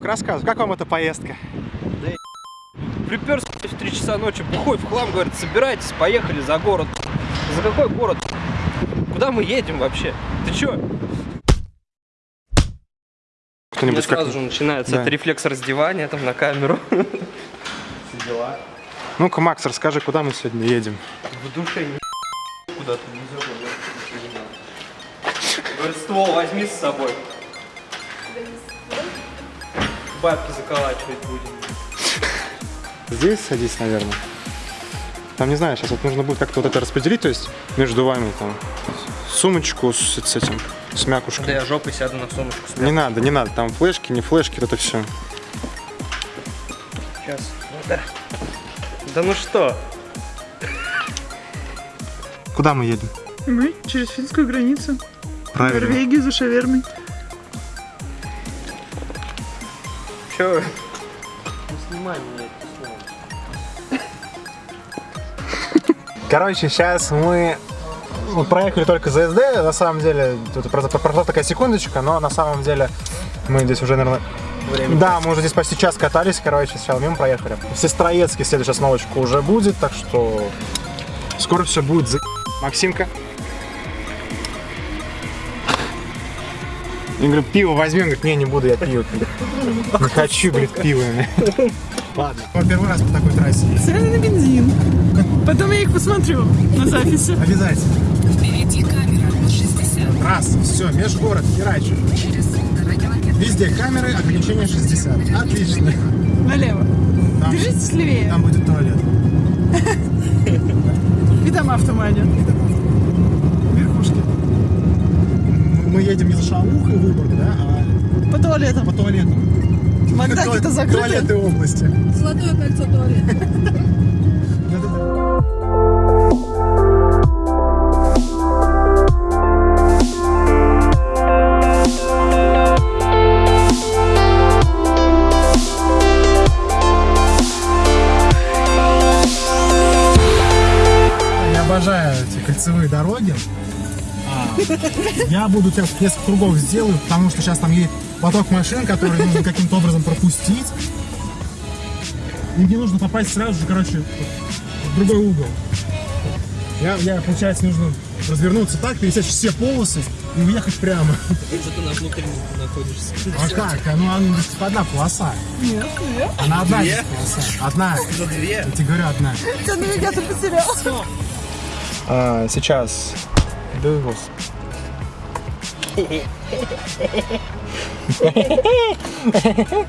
Рассказывай, как вам эта поездка? Приперся в 3 часа ночи, бухой в хлам, говорит, собирайтесь, поехали за город. За какой город? Куда мы едем вообще? Ты чё? У меня Кто-нибудь как... сразу же начинается Да. это рефлекс раздевания там на камеру. Дела. Ну-ка, Макс, расскажи, куда мы сегодня едем? В душе не куда-то не. Говорит, ствол возьми с собой. Бабки заколачивать будем. Здесь садись, наверное. Там, не знаю, сейчас вот нужно будет как-то вот это распределить, то есть между вами там сумочку с, с этим, с мякушкой. Да я жопой сяду на сумочку. с Не надо, не надо, там флешки, не флешки, вот это все. Сейчас. Ну да. Да ну что? Куда мы едем? Мы через финскую границу. В Правильно. Норвегию за шавермой. Чё? Не снимай меня это слово. Короче, сейчас мы ну, проехали только за СД, на самом деле, тут просто прошла такая секундочка, но на самом деле мы здесь уже, наверное, Время. да, мы уже здесь почти час катались, короче, сначала мимо проехали. В Сестроецке следующая остановочка уже будет, так что скоро все будет за... Максимка. Я говорю, пиво возьмем, говорит, не, не буду я пиво. Не хочу, говорит, пиво. Ладно. Первый раз по такой трассе. Цены на бензин. Потом я их посмотрю на записи. Обязательно. Впереди камера 60. Раз, все, межгород, херач. Через полтора километра. Везде камеры, ограничение 60. Отлично. Налево. Там, Держитесь левее. там будет туалет. И дома в тумане. Мы- едем не за шаухой Выборг, да, а По туалетам. по туалетам. Макдаки-то закрыты. Туалеты области. Золотое кольцо туалета. Я буду тебя несколько кругов сделаю, потому что сейчас там едет поток машин, который нужно каким-то образом пропустить. И мне нужно попасть сразу же, короче, в другой угол. Я, я, получается, нужно развернуться так, пересечь все полосы и уехать прямо. Что ты на внутреннем находишься? А как? А Ну, она одна полоса. Нет, нет. Она одна Две? полоса. Одна. За две? Я тебе говорю, одна. Тебя навигатор потерял. А, сейчас. Господи.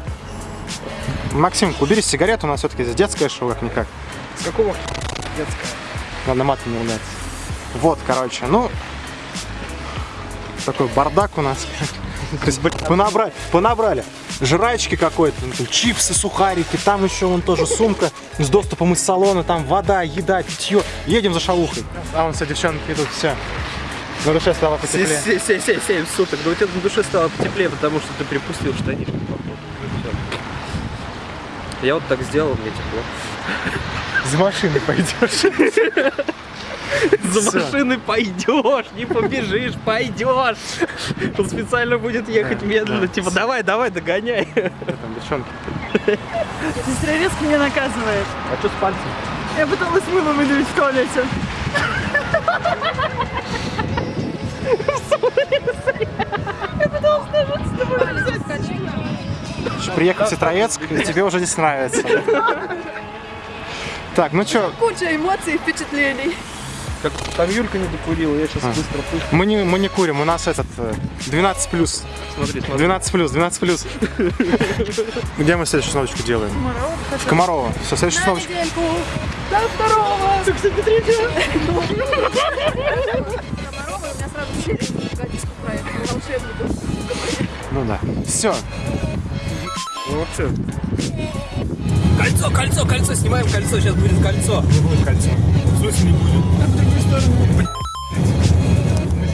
Максим, убери сигарету, у нас все-таки здесь детское шоу, как-никак. С какого детского? Надо матом не ругаться. Вот, короче, ну... Такой бардак у нас. Понабрали, понабрали. Жрачки какой-то, ну, чипсы, сухарики, там еще вон тоже сумка с доступом из салона, там вода, еда, питье. Едем за шалухой. А вон все девчонки идут, все. На душе стало потеплее. 7 суток. Да у тебя на душе стало потеплее, потому что ты припустил штанишки. походу. Я вот так сделал, мне тепло. За машиной пойдешь. За Всё. машиной пойдешь, не побежишь, пойдешь. Он специально будет ехать Да, медленно, да. типа давай, давай, догоняй. Там девчонки. Сестрорецк меня наказывает. А что с пальцем? Я пыталась мыло выдавить в туалете. Я пыталась нажать с тобой взять. Приехал в Ситроецк, и тебе уже здесь нравится. Так, ну что, Куча эмоций и впечатлений. Как там Юлька не докурила, я сейчас А. быстро пусть. мы не, мы не курим, у нас этот э, 12 плюс. Смотри, смотри. 12 плюс, 12 плюс. Где мы следующую остановочку делаем? Комарова В Комарово. Все, следующую недельку. До второго. Комарова, у Ну да. Все. Ну вот всё. Кольцо, кольцо, кольцо, снимаем кольцо, сейчас будет кольцо. Не будет кольцо. В смысле не будет? А в другую сторону. Мы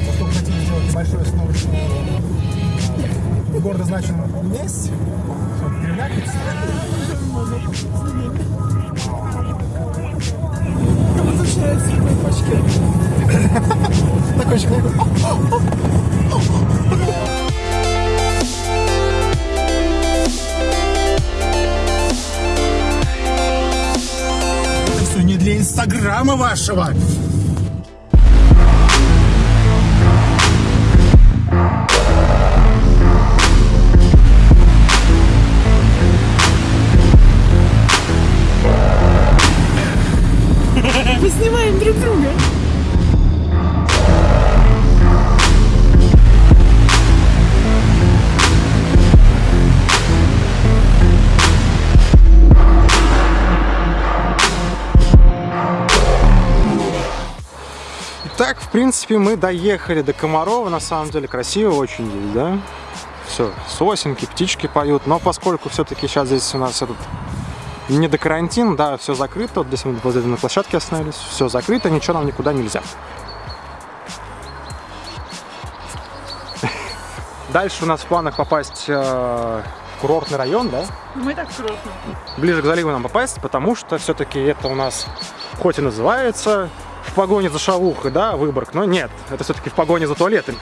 поскольку хотим сделать небольшую остановочку в городозначенном месте, чтобы перелякаться начинает с этой пачки. Такой человек. Все не для инстаграма вашего. Принципе, мы доехали до Комарова. На самом деле красиво очень здесь, да? Все, сосенки, птички поют. Но поскольку все-таки сейчас здесь у нас этот не до карантин, да, все закрыто. Вот здесь мы возле на площадке остановились. Все закрыто, ничего нам никуда нельзя. Дальше у нас в планах попасть э, в курортный район, да? Мы так круто. ближе к заливу нам попасть, потому что все-таки это у нас хоть и называется в погоне за шавухой, да, Выборг, но нет, это все-таки в погоне за туалетами.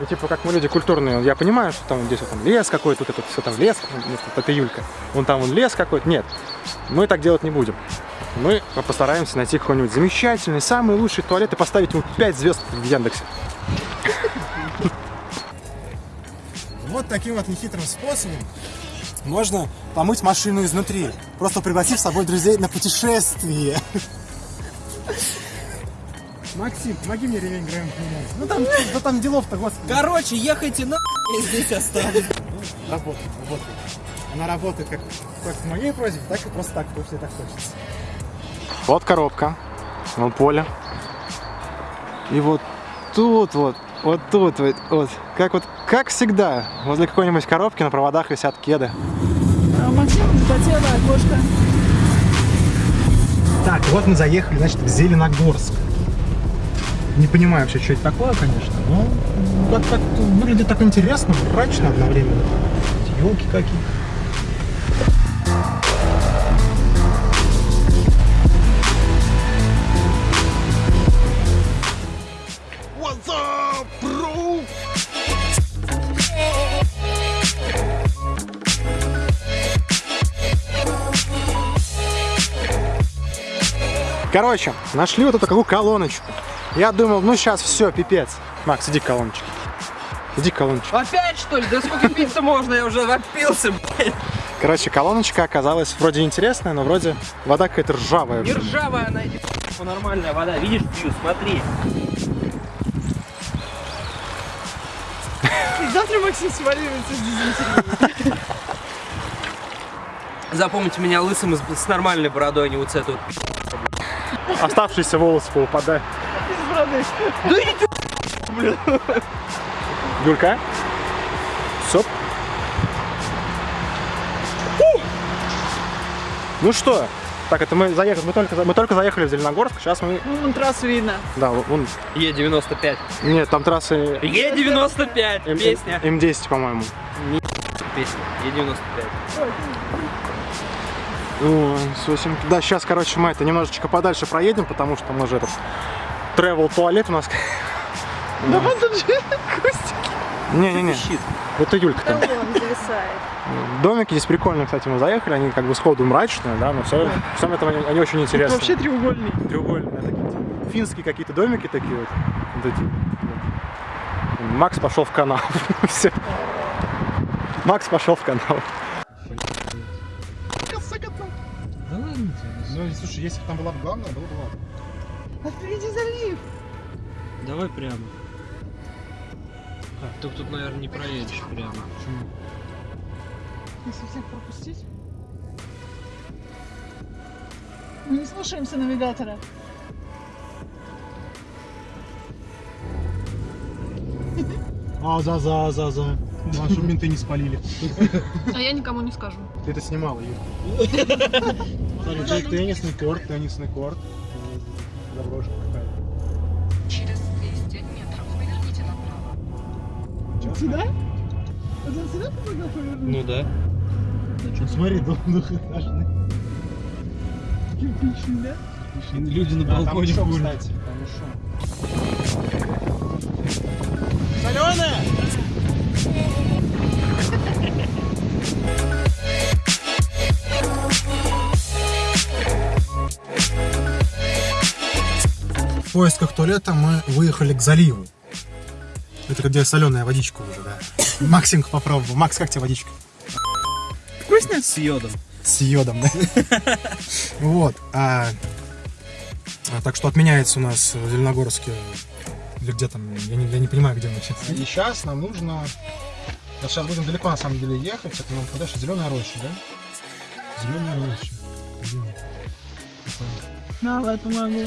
И типа, как мы люди культурные, я понимаю, что там здесь вот там лес какой-то, тут это все там лес, вместо- это Юлька, вон там вон лес какой-то, нет, мы так делать не будем. Мы постараемся найти какой-нибудь замечательный, самый лучший туалет и поставить ему 5 звезд в Яндексе. Вот таким вот нехитрым способом можно помыть машину изнутри, просто пригласив с собой друзей на путешествие. Максим, помоги мне ремень Грэм. Ну там, ну там делов-то, господи. Короче, ехайте на я здесь останусь. Работает, работает. Она работает как, как в моей просьбе, так и просто так, потому что так хочется. Вот коробка, вон поле. И вот тут вот, вот тут вот, вот, как вот, как всегда, возле какой-нибудь коробки на проводах висят кеды. А Максим запотела окошко. Так, вот мы заехали, значит, в Зеленогорск. Не понимаю вообще, что это такое, конечно, но как как выглядит так интересно, мрачно одновременно. Елки какие. Короче, нашли вот эту какую колоночку. Я думал, ну сейчас все, пипец. Макс, иди к колоночке. Иди к колоночке. Опять что ли? Да сколько пить-то можно? Я уже напился, блядь. Короче, колоночка оказалась вроде интересная, но вроде вода какая-то ржавая. Не ржавая она, иди нормальная вода. Видишь, пью, смотри. Завтра Максим сваливается с дизентерией. Запомните меня лысым с нормальной бородой, а не вот с этой вот. Оставшиеся волосы поупадают. Из бороды. Да иди ты, Юлька? Соп. Ну что? Так, это мы заехали, мы только, мы только заехали в Зеленогорск, сейчас мы, Ну, вон трассу видно. да, вон, Е95. нет, там трассы Е95, М- песня. М10, по-моему. Песня, Е95. Сосенки. Да, сейчас, короче, мы это немножечко подальше проедем, потому что мы же этот travel туалет у нас. Да вон тут же Костя. Не-не-не, это Юлька там. Домики здесь прикольные, кстати, мы заехали, они как бы сходу мрачные, да, но все, всем этом они, они очень интересные. Вообще треугольный. треугольные такие, типа, финские какие-то домики такие вот. вот эти. Макс пошел в канал. Все. Макс пошел в канал. Ну, слушай, если бы там была бы главная, было бы ладно. А впереди залив. Давай прямо. А, ты тут, наверное, не проедешь прямо. Если всех пропустить. Мы не слушаемся навигатора. А, за, за, за, за. Наши менты не спалили. А я никому не скажу. Ты это снимала, Юр. Смотри, тен- теннисный корт, теннисный корт. Заброшка какая-то. Через 200 метров поверните направо. Сюда? Вот он сюда помогал повернуть? Ну да. Ну, смотри, дом двухэтажный. Кирпичный, да? Люди на Да, там балконе еще, курят. кстати, там еще. Соленая! Поисках туалета мы выехали к заливу. Это где соленая водичка уже, да. Максимка попробовал. Макс, как тебе водичка? Вкусно? С йодом. С йодом, да? Вот. а, а, Так что отменяется у нас в Зеленогорске. Или где там, я не, я не понимаю, где мы сейчас. И сейчас нам нужно... Вот сейчас будем далеко на самом деле ехать. Это нам подальше зеленая роща, да? Зеленая роща. Где? Давай, помогу.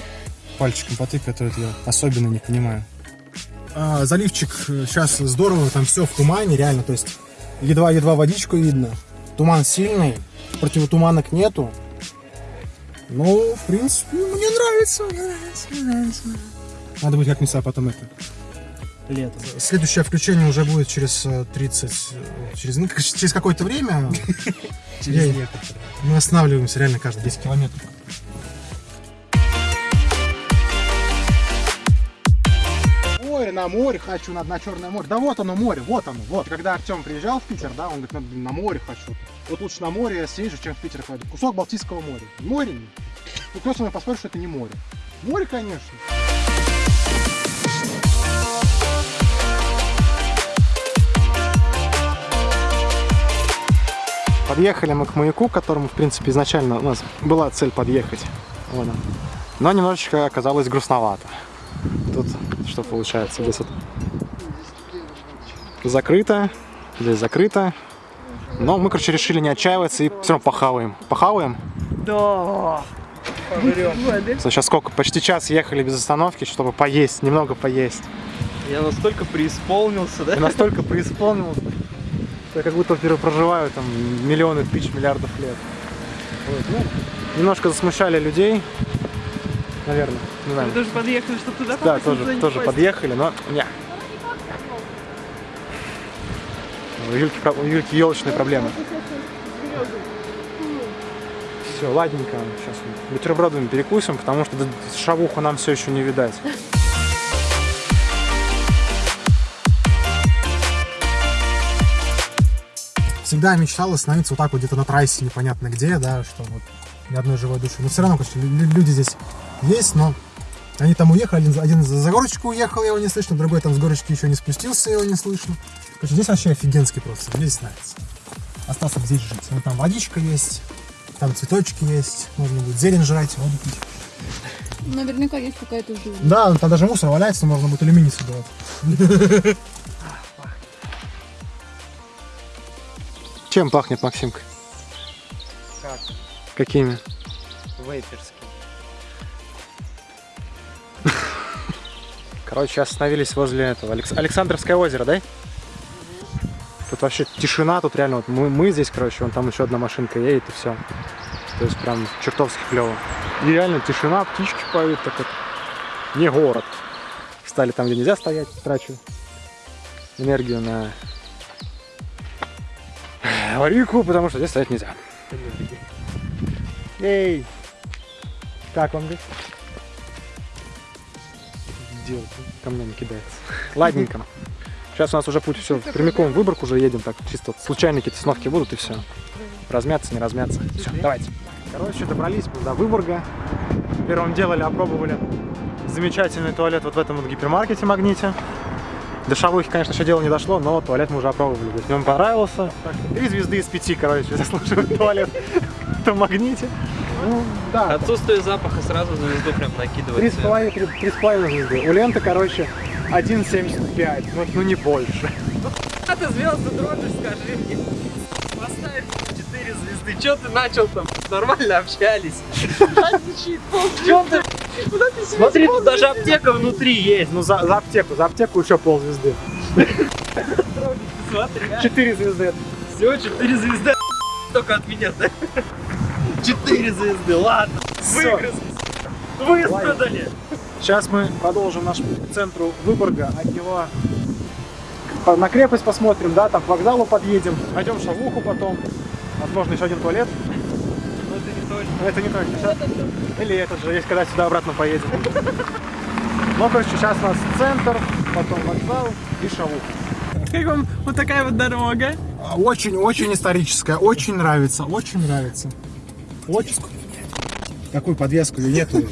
Пальчиком потыкай, а то это я особенно не понимаю. А, заливчик сейчас здорово, там все в тумане, реально, то есть едва-едва водичку видно. Туман сильный, противотуманок нету. Ну, в принципе, мне нравится, мне нравится, мне нравится. Надо будет как-нибудь а потом это. Лето. Следующее включение уже будет через э, 30, э, через, ну, через какое-то время. Через некоторое. Мы останавливаемся реально каждые 10 километров. На море хочу, надо на Черное море. Да вот оно море, вот оно, вот. Когда Артем приезжал в Питер, да, он говорит, надо на море хочу. Вот лучше на море съезжу, чем в Питер ходить. Кусок Балтийского моря. Море? нет. Ну кто со мной поспорит, что это не море? Море, конечно. Подъехали мы к маяку, к которому, в принципе, изначально у нас была цель подъехать. Вот. Но немножечко оказалось грустновато. Тут что получается? Здесь вот закрыто, здесь закрыто. Но мы, короче, решили не отчаиваться и все равно похаваем. Похаваем? Да. Сейчас сколько? Почти час ехали без остановки, чтобы поесть, немного поесть. Я настолько преисполнился, да? Я настолько преисполнился, что я как будто впервые проживаю там миллионы тысяч миллиардов лет. Вот, ну, немножко засмущали людей, наверное, не знаю. Вы тоже подъехали, чтобы туда Да, попасть, туда тоже, тоже подъехали, но не. У Юльки, у Юльки елочные проблемы. Все, ладненько, сейчас бутербродами перекусим, потому что шавуху нам все еще не видать. Всегда мечтал остановиться вот так вот где-то на трассе непонятно где, да, что вот ни одной живой души. Но все равно, конечно, лю- лю- люди здесь есть, но они там уехали, один, за- один за горочку уехал, его не слышно, другой там с горочки еще не спустился, его не слышно. Короче, здесь вообще офигенский просто, мне здесь нравится. Остался здесь жить. Вот там водичка есть, там цветочки есть, можно будет зелень жрать, воду пить. Наверняка есть какая-то жизнь. Да, там даже мусор валяется, можно будет алюминий собирать. Чем пахнет, Максимка? Как? Какими? Вейперский. Короче, остановились возле этого Алекс- Александровское озеро, да? Тут вообще тишина, тут реально вот мы, мы здесь, короче, вон там еще одна машинка едет и все. То есть прям чертовски клево. И реально тишина, птички поют, так это не город. Встали там, где нельзя стоять, трачу энергию на аварийку, потому что здесь стоять нельзя. Эй! Как вам здесь? Делать? Камнями кидается. Ладненько. Сейчас у нас уже путь все прямиком в Выборг уже едем, так чисто вот случайно какие-то остановки будут и все. Размяться, не размяться. Все, давайте. Короче, добрались до Выборга. Первым делали, опробовали замечательный туалет вот в этом вот гипермаркете Магните. До шавухи, конечно, еще дело не дошло, но туалет мы уже опробовали. То есть мне он понравился. Три звезды из пяти, короче, заслуживает туалет в Магните. Ну, да, Отсутствие запаха сразу звезду прям накидывает. Три с половиной, три, три с половиной звезды. У ленты, короче, 1,75. Ну, ну не больше. А ты звезды дрожишь, скажи мне. Поставь 4 звезды. Че ты начал там? Нормально общались. Чем ты? Смотри, тут даже аптека внутри есть. Ну, за, за аптеку, за аптеку еще ползвезды. Смотри, а. Четыре звезды. Все, 4 звезды. Только от меня, да? 4 звезды, ладно. Всё. Выгрызли. Выстрадали. Сейчас мы продолжим наш путь к центру Выборга. От него на крепость посмотрим, да, там к вокзалу подъедем. Пойдем в шавуху потом. Возможно, еще один туалет. Ну это не точно. Но это не точно. Щас- Или этот же, есть, когда сюда обратно поедем. Ну, короче, сейчас у нас центр, потом вокзал и шавуха. Как вам вот такая вот дорога? Очень-очень историческая, очень нравится, очень нравится. Очень. Какую подвеску? Ее нету.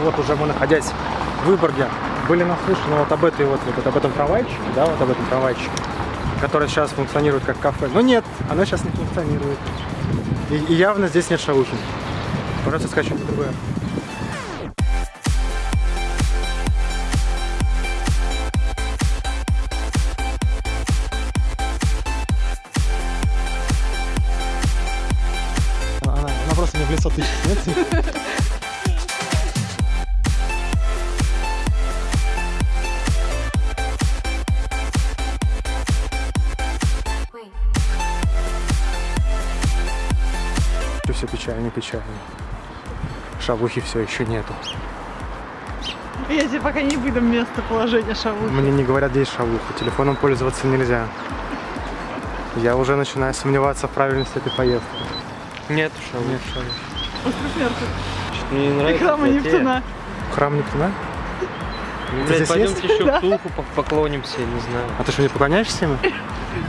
Вот уже мы, находясь в Выборге, были наслышаны вот об этой вот, вот об этом трамвайчике, да, вот об этом трамвайчике, который сейчас функционирует как кафе. Но нет, оно сейчас не функционирует. И, и явно здесь нет шавухи. Придется искать что-то другое. Шавухи все еще нету. Я тебе пока не выдам местоположение шавухи. Мне не говорят, где есть шавуха. Телефоном пользоваться нельзя. Я уже начинаю сомневаться в правильности этой поездки. Нет, шаву. Нет шавухи. Остров мертвых. Что-то мне не нравится. Реклама. Нептуна. Храм Нептуна? Ну, блядь, здесь пойдемте еще в Тулху по- поклонимся, не знаю. А ты что, не поклоняешься ему?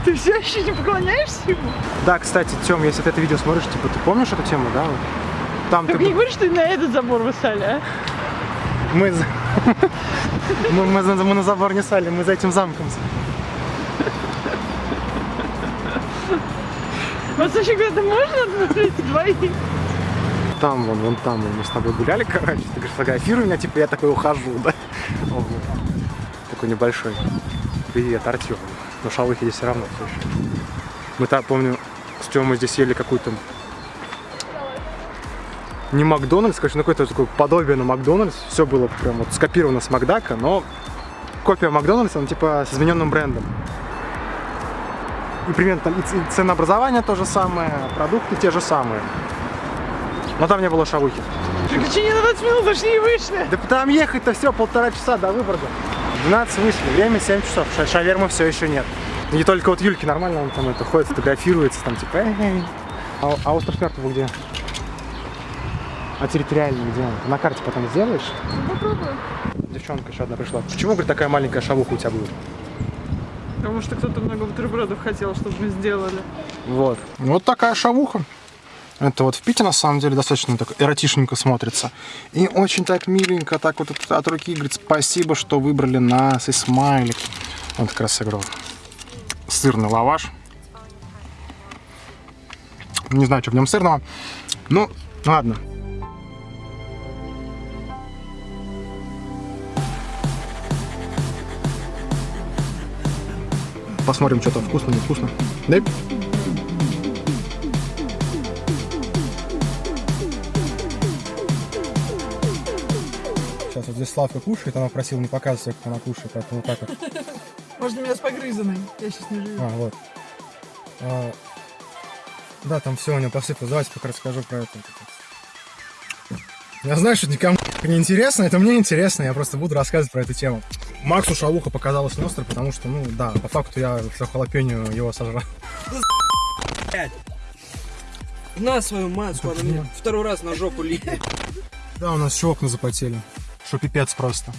Ты все еще не поклоняешься ему? Да, кстати, Тём, если ты это видео смотришь, типа, ты помнишь эту тему, да? Там ты... Не говори, что на этот забор вы стали, а? Мы, мы, мы мы на забор не сали, мы за этим замком. Вот вообще это можно смотреть двоих? Там, вон, вон там, вон, мы с тобой гуляли, короче. Ты говоришь, фотографируй меня, типа, я такой ухожу, да? Такой небольшой. Привет, Артем. Но шалухи здесь все равно еще. Мы так, помню, с Тёмой здесь ели какую-то... Не Макдональдс, конечно, ну какое-то такое подобие на Макдональдс. Все было прям вот скопировано с Макдака, но копия Макдональдса, он типа с измененным брендом. И примерно там и ценообразование то же самое, продукты те же самые. Но там не было шавухи. Приключения на 20 минут зашли и вышли. Да там ехать-то все полтора часа до Выборга. 12 вышли, время 7 часов, ша- шавермы все еще нет. И не только вот Юльки нормально, он там это ходит, фотографируется, там типа эй. А, а остров мертвого где? А территориально где он? На карте потом сделаешь? Попробую. Девчонка еще одна пришла. Почему, говорит, такая маленькая шавуха у тебя будет? Потому что кто-то много бутербродов хотел, чтобы мы сделали. Вот. Вот такая шавуха. Это вот в Пите, на самом деле, достаточно так эротичненько смотрится. И очень так миленько, так вот от, руки, говорит, спасибо, что выбрали нас, и смайлик. Он как раз сыграл. Сырный лаваш. Не знаю, что в нем сырного. Ну, ладно. Посмотрим, что там вкусно, не вкусно. Да? Сейчас вот здесь Славка кушает, она просила не показывать, как она кушает, поэтому вот так вот. Можно меня с погрызанной. Я сейчас не живу. А, вот. А, да, там все у него посыпалось. Давайте пока расскажу про это. Я знаю, что никому не интересно, это мне интересно, я просто буду рассказывать про эту тему. Максу шавуха показалась не острой, потому что, ну да, по факту я все халапеньо его сожрал. На свою матку, она мне второй раз на жопу липнет. Да, у нас еще окна запотели. Что пипец просто.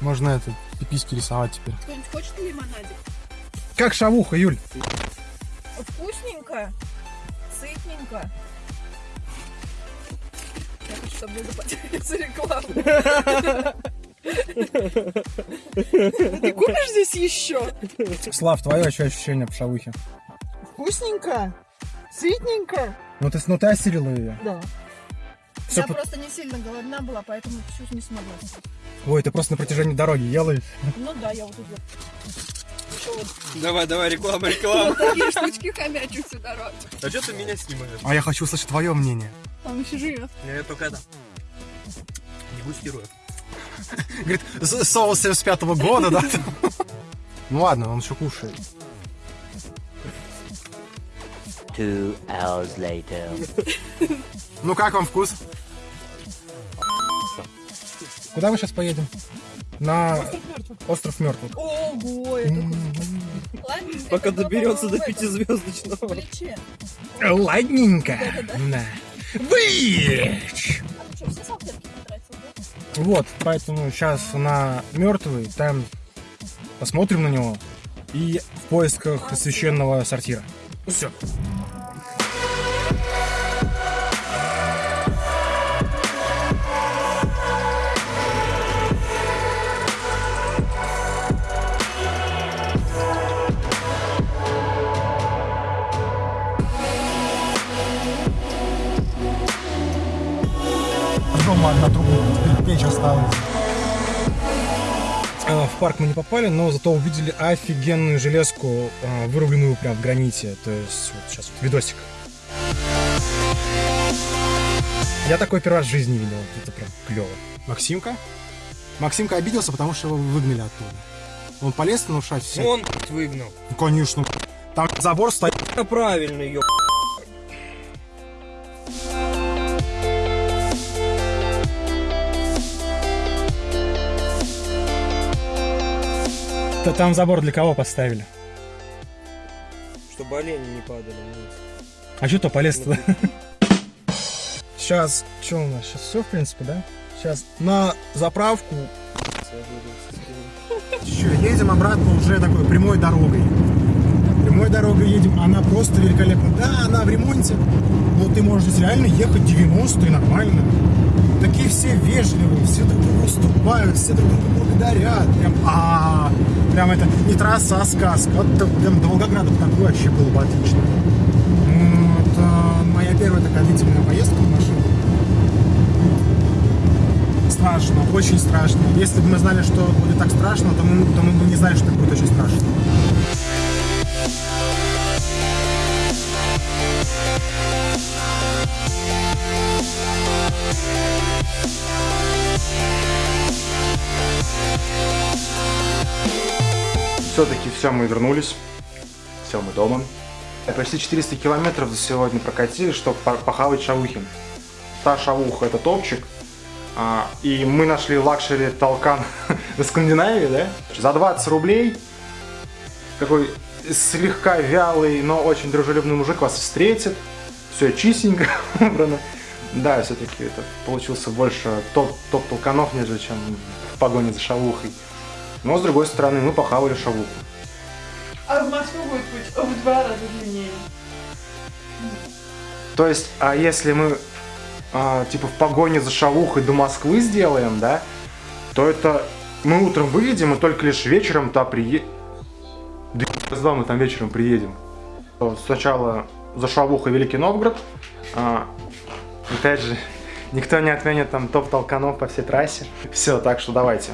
Можно это, пиписьки рисовать теперь. Кто-нибудь хочет лимонадик? Как шавуха, Юль? Вкусненько, сытненько. Я хочу, чтобы мне заплатили за рекламу. Ты купишь здесь еще? Слав, твое ощущение по шавухе? Вкусненько. Сытненько. Ну ты, ну ты осилила ее. Да. Всё Я по- просто не сильно голодна была, поэтому чуть не смогла. Ой, ты просто на протяжении дороги ела. Ну да, я вот тут вот. Давай, давай, реклама, реклама. вот такие штучки хомячу всю дорогу. А что ты меня снимаешь? А я хочу услышать твое мнение. Он еще живет. Я только это. Дегустирую. Говорит, «С- соус 75 года, да? Ну ладно, он еще кушает. Two hours later. Ну как вам вкус? Куда мы сейчас поедем? На остров мертвых. Ого, это Ладненько, Пока доберется до пятизвездочного. Ладненько. Да. Бич! Вот, поэтому сейчас на мертвый, там посмотрим на него и в поисках священного сортира. Все. Там одна труба, печь осталась. А, В парк мы не попали, но зато увидели офигенную железку, а, вырубленную прям в граните. То есть вот сейчас вот видосик. Я такой первый раз в жизни видел. Это прям клево. Максимка? Максимка обиделся, потому что его выгнали оттуда. Он полез нарушать все. Он выгнал. Ну, конечно. Там забор стоит. Правильно, ё. Да там забор для кого поставили? Чтобы олени не падали вниз. А что то полез туда? Сейчас, что у нас? Сейчас все, в принципе, да? Сейчас на заправку. Еще едем обратно уже такой прямой дорогой. Прямой дорогой едем, она просто великолепна. Да, она в ремонте, но ты можешь реально ехать 90 и нормально. Такие все вежливые, все друг другу уступают, все друг друга благодарят. Прям, а, прям это не трасса, а сказка. Вот прям до Волгограда такое вообще было бы отлично. Вот, а, моя первая такая длительная поездка в машине. Страшно, очень страшно. Если бы мы знали, что будет так страшно, то мы, то мы бы не знали, что это будет очень страшно. Все-таки все, мы вернулись. Все, мы дома. Почти 400 километров за сегодня прокатили, чтобы по- похавать шавухи. Та шавуха это топчик. А, и мы нашли luxury толкан в Скандинавии, да? За 20 рублей такой слегка вялый, но очень дружелюбный мужик вас встретит. Все чистенько убрано. Да, все-таки это получился больше топ, топ нежели чем в погоне за шавухой. Но с другой стороны, мы похавали шавуху. А в Москву будет путь в два раза длиннее. То есть, а если мы а, типа в погоне за шавухой до Москвы сделаем, да, то это мы утром выедем и только лишь вечером туда приедем. Да когда мы там вечером приедем. То Сначала за шавухой Великий Новгород. А, опять же, никто не отменит там топ толканов по всей трассе. Все, так что давайте.